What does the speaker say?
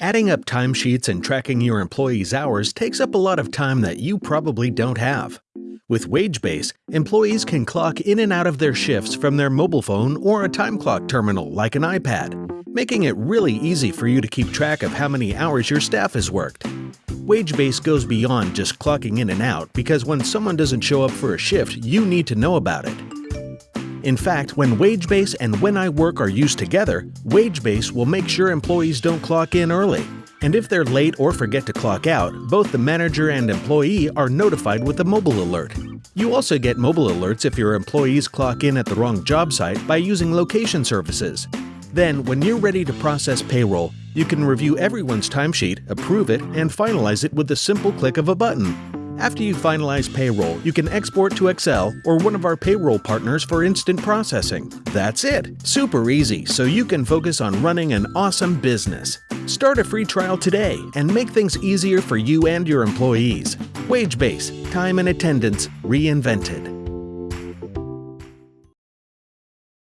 Adding up timesheets and tracking your employees' hours takes up a lot of time that you probably don't have. With Wagebase, employees can clock in and out of their shifts from their mobile phone or a time clock terminal like an iPad, making it really easy for you to keep track of how many hours your staff has worked. Wagebase goes beyond just clocking in and out because when someone doesn't show up for a shift, you need to know about it. In fact, when WageBase and When I Work are used together, WageBase will make sure employees don't clock in early. And if they're late or forget to clock out, both the manager and employee are notified with a mobile alert. You also get mobile alerts if your employees clock in at the wrong job site by using location services. Then, when you're ready to process payroll, you can review everyone's timesheet, approve it, and finalize it with the simple click of a button. After you finalize payroll, you can export to Excel or one of our payroll partners for instant processing. That's it! Super easy, so you can focus on running an awesome business. Start a free trial today and make things easier for you and your employees. WageBase, time and attendance reinvented.